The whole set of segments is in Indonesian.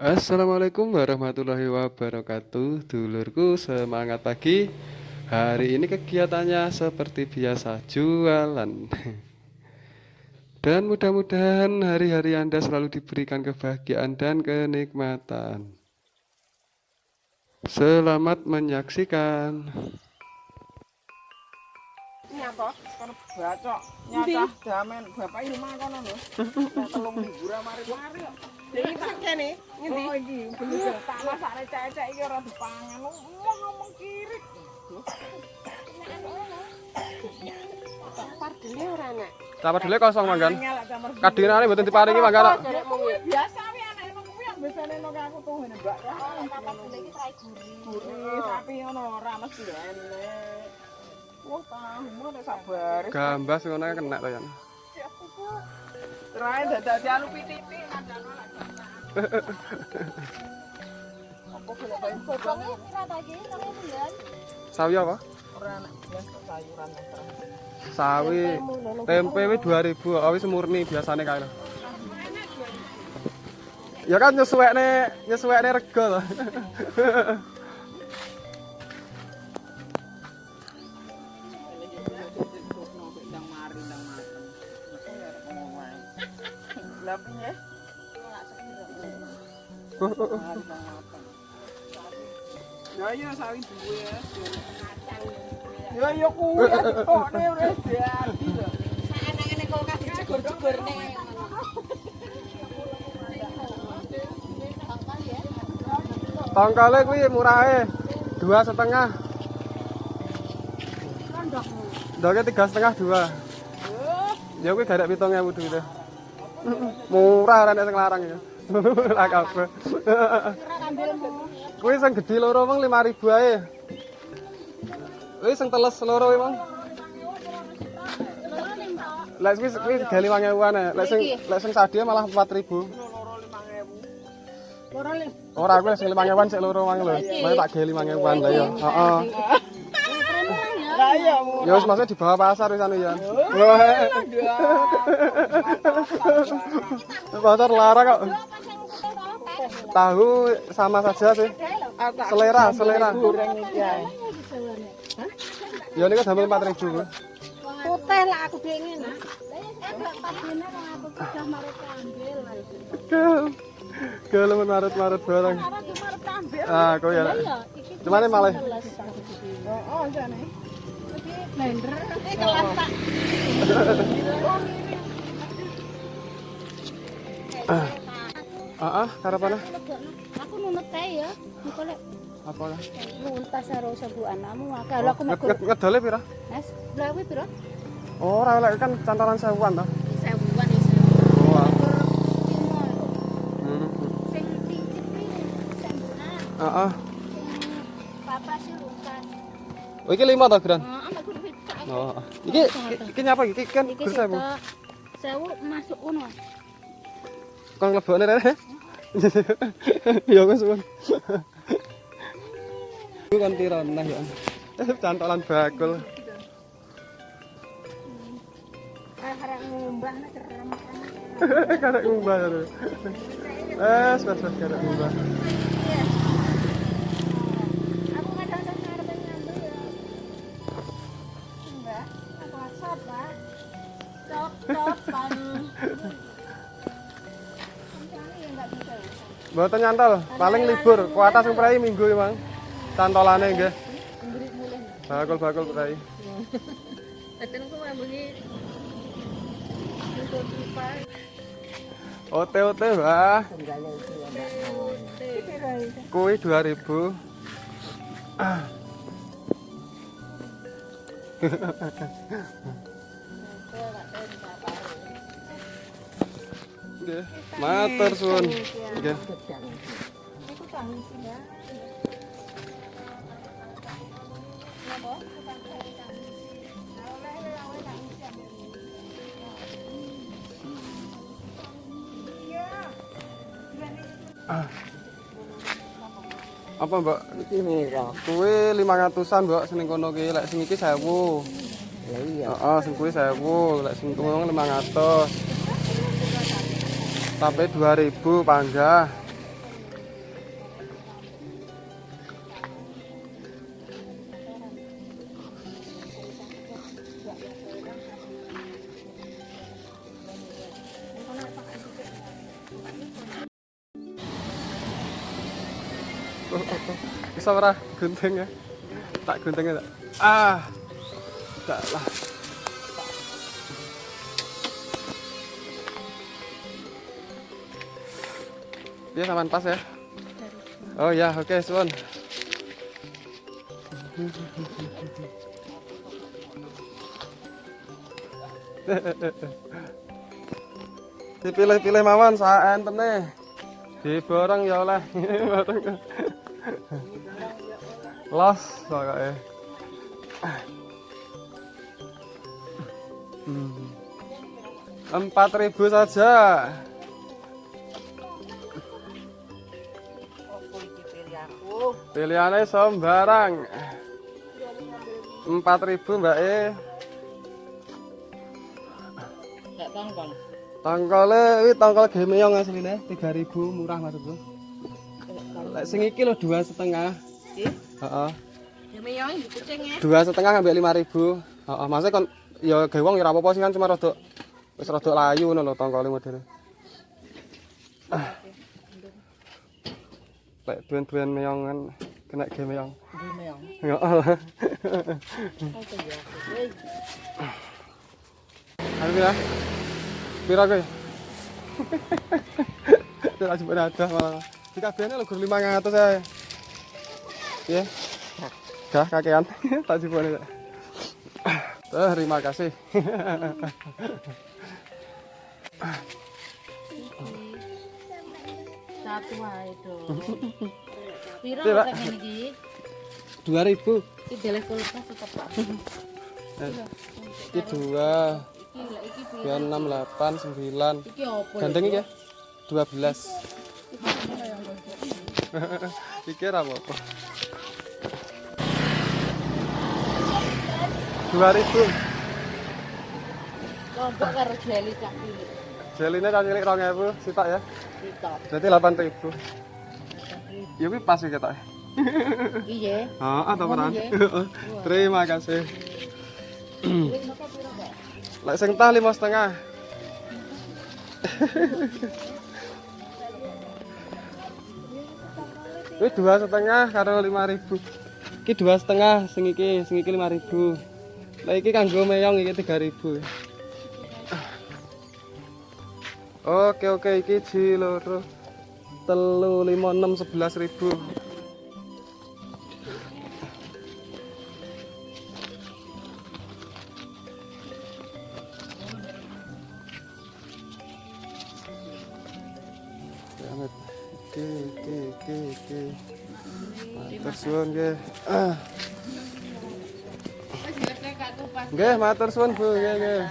Assalamualaikum warahmatullahi wabarakatuh. Dulurku semangat pagi. Hari ini kegiatannya seperti biasa jualan. Dan mudah-mudahan hari-hari Anda selalu diberikan kebahagiaan dan kenikmatan. Selamat menyaksikan. Nyapa kono bacok. Nyacah damen. Bapak rumah kono lho. Telung liburan mari-mari iki tak kene ngendi? Oh iki bener. Tanah sak recek-recek iki ora dipangan. Omong ngomong kiri Pardele ora nek. Capar dulu kosong manggan Kadinane mboten diparingi manggan biasa wi anak emang kuwi yang biasane nang aku tuh ngene mbak. Pardele iki sae gurih. sapi ngono ora mesti enek wah tahu mau nek sabar Gambas ngono kena to ya Terangin dadah dia lupi titik sawi apa? sawi. Tempe 2000 awis murni biasane kae. ya kan nyesuai nih nyesuai to. Piye? Ya iya sawi duwe ya. Ya iya kuwi ya wis lho. Kulkas dijegur-jegur ning. Tongkole kuwi murahe dua setengah. Ndoknya tiga setengah dua. Ya kuwi gak ada pitung ewu duwite. Murah ora nek sing larang ya. Ora kabeh. Kuwi sing gedhi loro mong 5000 ae. Kuwi sing teles loro emang. Lek kuwi kuwi gak 5000-an ae. Lek sing lek sing sadhe malah 4000. Loro 5000. Loro ling. Ora kuwi sing 5000-an sik loro mang lho. Mau tak ge 5000-an lah ya. Heeh. Lah iya mu. Ya wis maksudnya di bawah pasar wis anu ya. Pasar larang kok. Tahu sama saja sih. Selera, selera. Ae. Ya ini kan sampai 4000 ribu. Putih lah aku. Eh lah itu. Kalau marut-marut barang. Ah, kok ya. Iya. Cuman ini malah. Oh, oh blender. Eh kelas Pak. Ah, ah, karepane Aku nunut kae ya. Engko lek apa lah? nuntas karo sebu anakmu akeh. Lha aku nged- Ngedole pira? Mas, lha kuwi pira? Ora lek kan cantolan sewuan to. Sewuan. Hmm. Sing cicip iki sembuhan. Ah, ah. Papa sih lukas. Oh, iki 5 to, Gran? Iki iki- nyapa iki? Kan Iki gur sewu. Sewu masuk kono. Kang lebokne rene. Ya wis won. Iku kan pira nah ya. Cantolan bakul. Ah, harap ngumbah nek kerem. Karek ngumbah. Wes, wes, wes karek ngumbah. Mboten nyantol, paling libur. Kuatas sing prei minggu emang. Cantolane nggih. Bakul-bakul prei. Daten ku. Ote-ote, Mbah. Kuwi 2000. Matur suwun. Nggih. Napa? Apa, Mbak? Iki mira. Kuwi 500-an, Mbak, sing kono ki. Lek sing iki 1000. Ya iya. Heeh, sing kuwi 1000, lek sing kono 500 sampai 2000 panjang bisa ora gunting ya? Tak guntingnya tak? Ah tak lah. Dia saman pas ya? Oh ya, oke, suwun. Dipilih-pilih mawon sak entene. Diborong ya oleh. Los pokoke. Hmm. Empat ribu saja. Pilihannya sembarang. Empat ribu mbak E. Tongkol. Tongkolnya, ini tongkol gemeyong aslinya. Tiga ribu murah maksudku. Lek sing iki lo dua setengah. Iki? Heeh. Ya meyong iki kucing ya. Dua setengah ngambil lima ribu. Heeh. Maksudnya kon ya gewong ya apa-apa sih kan cuma rodok wis rodok layu ngono lho tongkolnya modele. Ah. Lek duwen-duwen meyong kan kena. Iki meyong. Heeh. Opo ya? Ya. Pira kowe? Tidak cuma ada malah. Di kabehane lho gur 500 ae. Piye? Gah kakean. Tak jupone. Terima kasih. Satu do. Piro Pira? tek ngene iki? 2000. Iki deleh kulkas tetep Pak. Iki dua, Iki lek iki piro? dua enam delapan sembilan. Iki opo? Gandeng iki ya? 12. Iki ora apa-apa. 2000. Lombok karo jeli cak iki. Jeline kan cilik 2000 sitok ya. Berarti 8000. Ya kuwi pas iki ketok. Iya. Heeh, atau peran. Terima kasih. Lek sing tah lima setengah. Ini dua setengah karo lima ribu. Iki dua setengah, sing iki, sing iki lima ribu. Lah iki kanggo meyong iki tiga ribu. Oke oke iki ji loro telu lima enam sebelas ribu. Oke, oke, oke, oke. Matur suwun nggih. Ah, nggih matur suwun Bu, nggih nggih.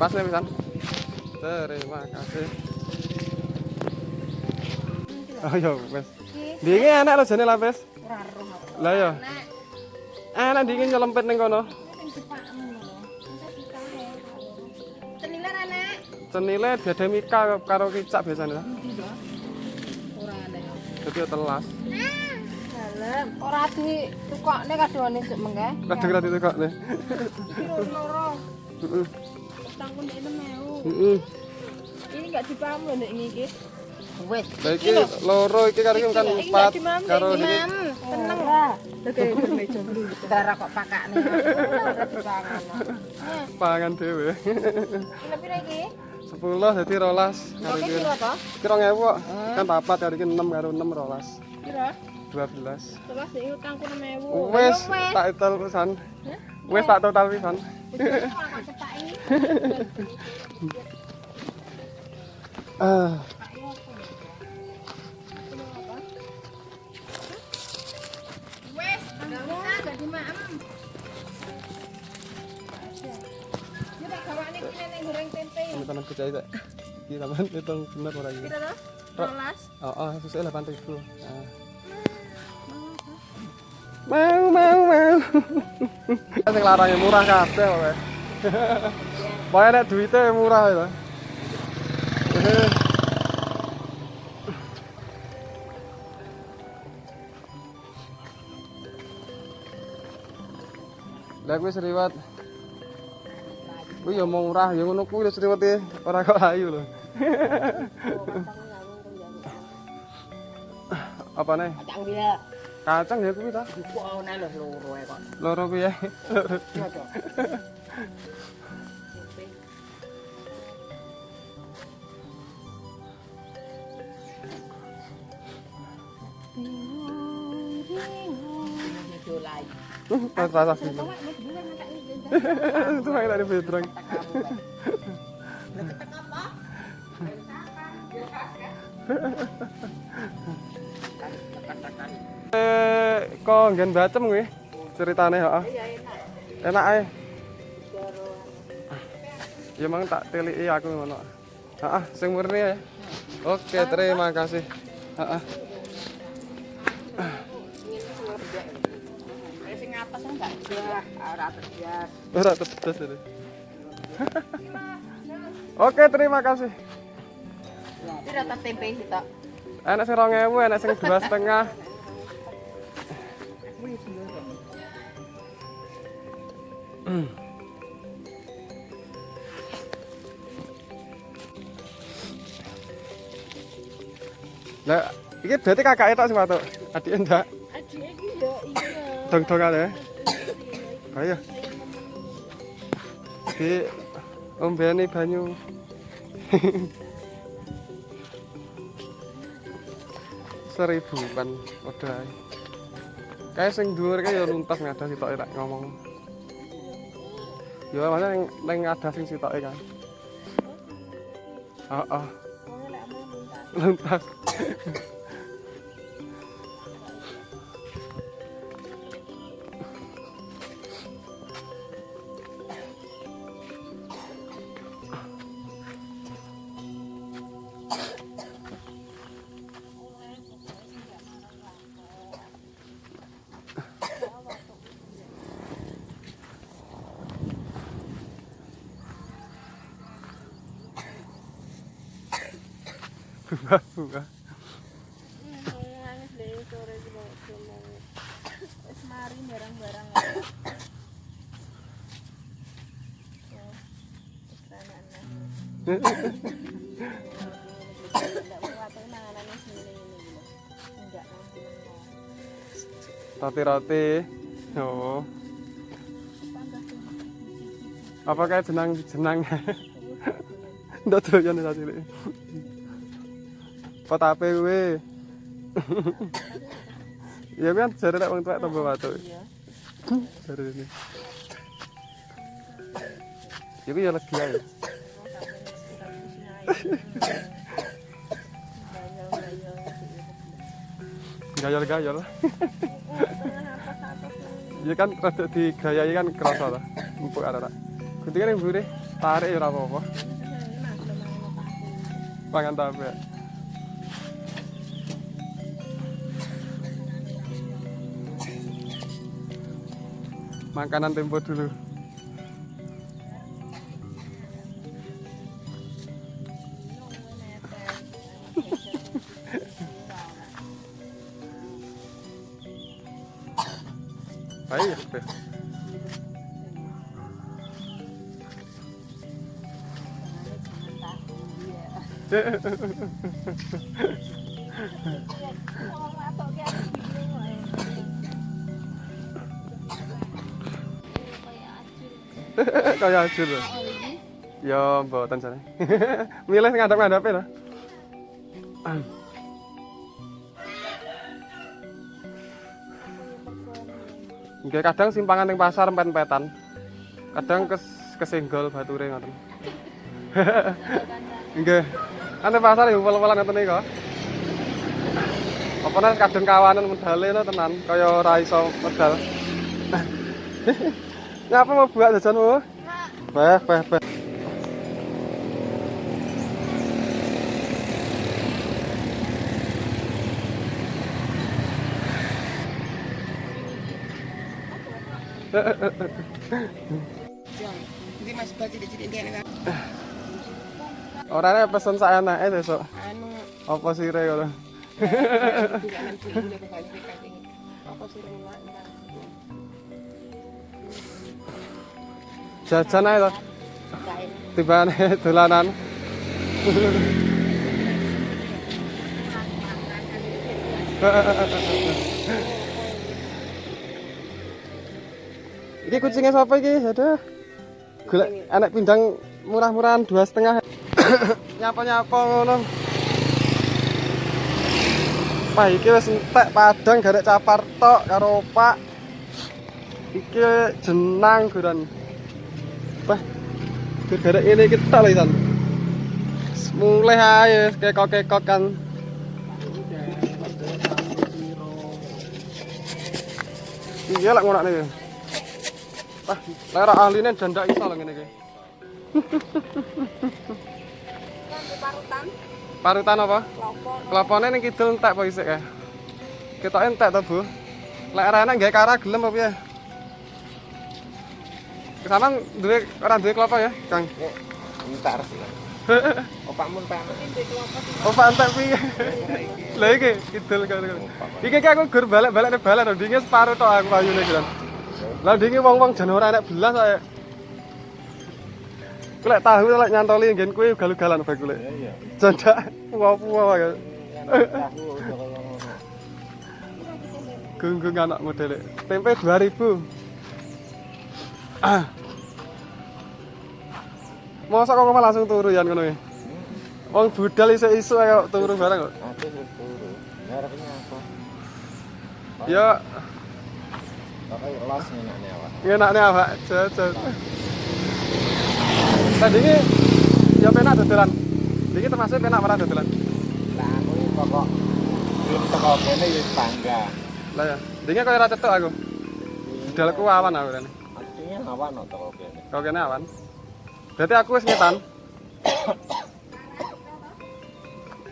pas nih pisan terima kasih oh iya pes dingin enak lo jenis lah pes lah ya enak dingin nyelempet ning kono Cenile enak. Cenile ada mika karo kicak biasanya. Ora Orang ada. Tapi telas. Dalam. Ora di tukok nih kasih wanita. Kadang-kadang di tukok nih. Tangkun nek mau. Heeh. Ini enggak dipaham lho nek iki. Wes. Lah iki loro iki karo iki kan empat karo iki. Tenang lah. Darah kok pakakne. Dipangan. Pangan dhewe. Kilo piro iki? 10 dadi 12 karo Oke iki. piro to? Iki 2000 kok. Kan papat karo iki 6 karo 6 12. Piro? 12. Setelah sik utangku 6000. Wes tak total pisan. Wes tak total pisan. Ah. Wes, enggak usah jadi maem. Ya tak gawane ki nek goreng tempe. Ini tanam kecai tak. Iki sampean hitung bener ora iki. Piro to? Rok. 12. Oh, oh, sesuai 8000. Ah. Mau mau mau. Sing larange murah kabeh. Pokoke nek duite murah itu. Lah kuwi seriwat. Kuwi ya mau murah ya ngono kuwi lho seriwate ora kok ayu lho. Apa nih? Kacang dia. Kacang ya kuwi ta? Kok ana lho loro e kok. Loro kuwi ya. Iya kok. Ini dolai. Rasa film. Itu main dari Petrang. Eh, teko nggen Bacem kuwi ceritane heeh. Iya enak. Enak ae. Ya mang tak teliki aku ngono. Heeh, sing murni ya. Oke, terima kasih. Heeh. Oke, terima kasih. Tidak tempe sih, Enak sing 2000, enak sing 2,5. Lah, iki berarti kakak tok sing patuk. Adik ndak? Adik iki ya iya. Dong-dongan ya. Ayo. Di ombeni banyu. Seribu kan udah. Kayak sing dhuwur kae ya luntas ngadah sitoke tak ngomong. Ya mana ning yang ada sing sitoke tak ikan. Ah ah. Lentak. Enggak nanti. Roti-roti. Oh. Apa kayak jenang jenang? Ndak doyan ta cilik. Pot ape kuwi? Ya kan jare nek wong tuwek tambah batuk. Iya. Jare ini. Iku ya legi ae. Gayal-gayal. Iya kan rada digayai kan kerasa ta. Empuk arek. Guntingan yang mburi tarik ya ora apa-apa. Pangan tape. Makanan tempo dulu. Ayo, Beh. Kayak ajur. lho. Ya, mboten jane. Milih ngadep-ngadepe lho. Nggih kadang simpangan ning pasar empet-empetan. Kadang kes kesenggol bature ngoten. Nggih. Ane pasar ya upel-upelan ngoten niku. Apa nek kadang kawanan medale tenan kaya ora iso medal. Ngapa mau buat jajanmu? Beh, beh, beh. Jadi Mas baca cilik-cilik dia nek Orangnya pesen saya enake besok. anu Apa sih renang? Jajan ae to. Tibane dolanan. Iki kucingnya siapa iki? Ada. Gula anak pindang murah-murahan dua setengah. Nyapa-nyapa ngono. Pak iki wis entek padang garek capar tok karo Pak. Iki jenang guran. Wah, gara-gara ini kita lagi san. Mulai aja kekok-kekok kan. Iya lah ngono nih. Wah, lera ahline janda iso lah iki. parutan Parutan apa? lopo Kelopone ning kidul entek apa isik kae? Ketoke entek to, Bu. Lek arane gawe kara gelem apa piye? Kesaman duwe ora duwe klopo ya, Kang? Entar sih. Opakmu entar. Oh, Pak entek piye? Lah iki kidul. Iki ki aku gur balik-balik ning balan ndinge separo tok aku ayune. Lah ndinge wong-wong jan ora enek belas ae. Kulek tahu lek nyantoli nggen kuwi galu-galan bae kulek. Iya. Janda puwa-puwa ya. Tahu udah kaya ngono. Gunggung anak modele. Tempe 2000. Ah. Masa kok malah langsung turu ya ngono ya? Wong budal isuk-isuk ae kok turu bareng kok. Aku turu. Ngarepnya apa? Ya Pakai los nyenaknya awak. ngenakne awak jajan. Tadi ini ya penak dodolan. Iki termasuk penak ora dodolan. Lah aku iki pokok belum teko kene wis bangga. Lah ya, dinge kaya ora cetok aku. Budalku awan aku rene. Awan no teko kene. Kau kene awan. Berarti aku wis ngetan.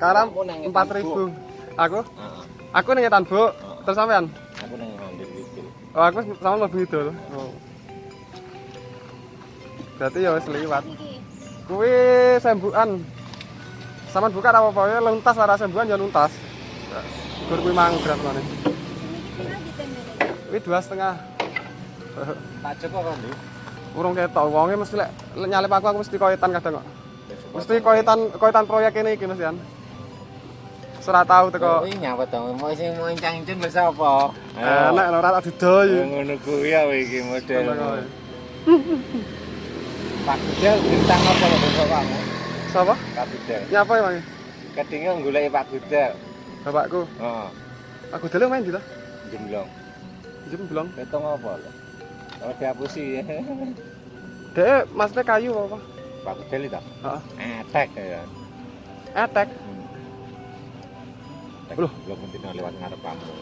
Karam Kamu nang 4000. Aku? Heeh. Aku ning ngetan, Bu. Terus sampean? Aku nang ngambil itu. Oh, aku sama mlebu idul. Oh. Berarti ya wis liwat. Kuwi sembukan. Saman buka apa apa ya luntas lara sembukan ya luntas. Gur kuwi mang ngene. Kuwi dua setengah. Tak Joko kan, Di? Urung ketok wonge mesti lek nyalip aku aku mesti koitan kadang kok. Mesti koitan koitan proyek ini iki mesti kan. Ora tau teko Kowe nyapa to? Mau sing mau incang-incin wis apa? enak lho ora tak didoy. Ngono kuwi ya iki model. Kuwi. Pak Gudel bintang apa lho kamu? Sapa? Pak Gudel. Nyapa emang? Kedinge goleki Pak Gudel. Bapakku. Heeh. Aku dulu main di lah. Jemblong. Jem belum. Ketong apa lho? Oh dihapusi. Dek maksudnya kayu apa? Pak Gudel itu. Heeh. Etek ya. Etek. Loh. belum mungkin lewat ngarep kamu.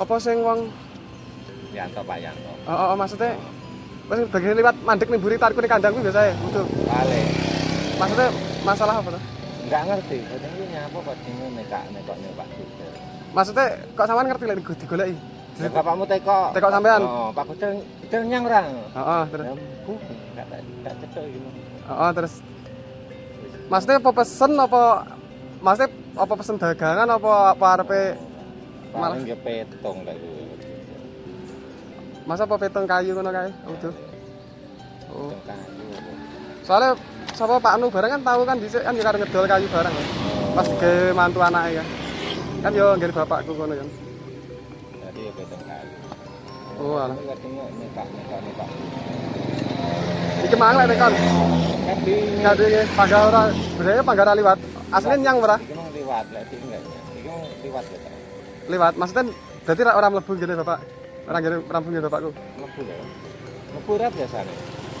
Apa sing wong Yanto Pak Yanto. oh, oh, oh, maksudnya Mas bagian liwat mandek nih buri tarikku nih kandang biasa ya. Betul. Kale. Maksudnya masalah apa tuh? Enggak ngerti. Kadang ini nyapa kok dingin nekak nekok nih Pak. Maksudnya kok sampean ngerti like, digoleki? Ya bapakmu teko. Teko sampean? Oh, Pak Gudel Gudel nyang ora? Heeh, terus. Ya, bu, enggak gitu. Heeh, terus. Maksudnya apa pesen apa maksudnya apa pesen dagangan apa apa arepe malah Paling ge petong lek kuwi. masa apa peteng kayu ngono kae? Udah. Oh. Petong kayu. Soalnya sapa Pak Anu bareng kan tahu kan dhisik kan yo ngedol kayu bareng ya. Pas ge mantu anake kan. Kan yo ngger bapakku ngono kan. Ya. Oh, alah. Tapi kadang nekak nekak nekak. Iki kon. Ora berarti pangga ora liwat. Asline nyang ora Iki mau liwat lek iki enggak. Iki liwat ya. Liwat. Maksudnya berarti ora ora mlebu ngene Bapak. Ora ngene rampung ngene Bapakku. Mlebu lho. Mlebu ora biasane.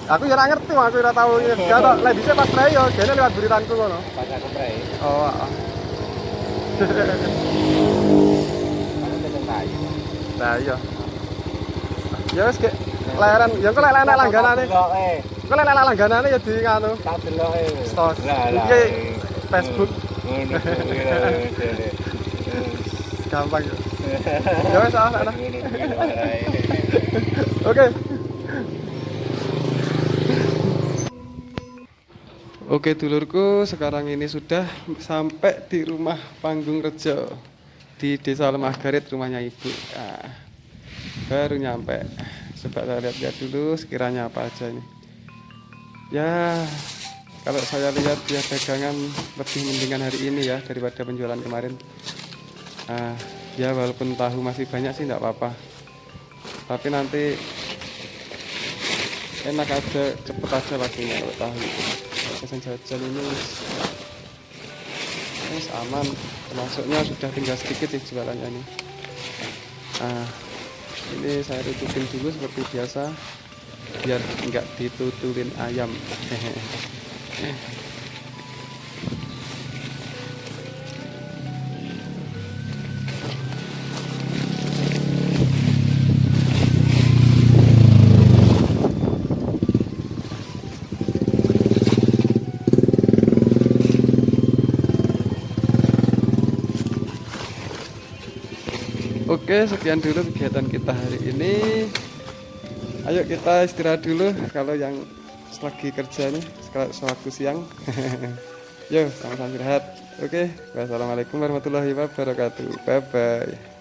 Aku ya ora ngerti, aku ora tau. Ya tok lek dhisik pas prei yo gene liwat buritanku ngono. Pas aku prei, Oh. heeh. Lah iya. Ya wis ge leren, ya kok lek enak langganane. Kok lek enak langganane ya di nganu. Tak deloke. Stos. Lah lah. Iki Facebook. Ngono. Gampang ya. Ya wis ah. Ngono. Oh Oke. Oke dulurku, sekarang ini sudah sampai di rumah Panggung Rejo di Desa Lemah Garit rumahnya ibu. Nah, baru nyampe. Coba saya lihat-lihat dulu sekiranya apa aja ini. Ya, kalau saya lihat dia dagangan lebih mendingan hari ini ya daripada penjualan kemarin. Ah, ya walaupun tahu masih banyak sih tidak apa-apa. Tapi nanti enak aja cepet aja lakunya kalau tahu pesan jajan ini wis aman masuknya sudah tinggal sedikit sih jualannya ini. Nah ini saya tutupin dulu seperti biasa biar nggak ditutulin ayam Oke, sekian dulu kegiatan kita hari ini. Ayo kita istirahat dulu kalau yang lagi kerja nih, sewaktu siang. Yo, sama-sama istirahat. Oke, wassalamualaikum warahmatullahi wabarakatuh. Bye bye.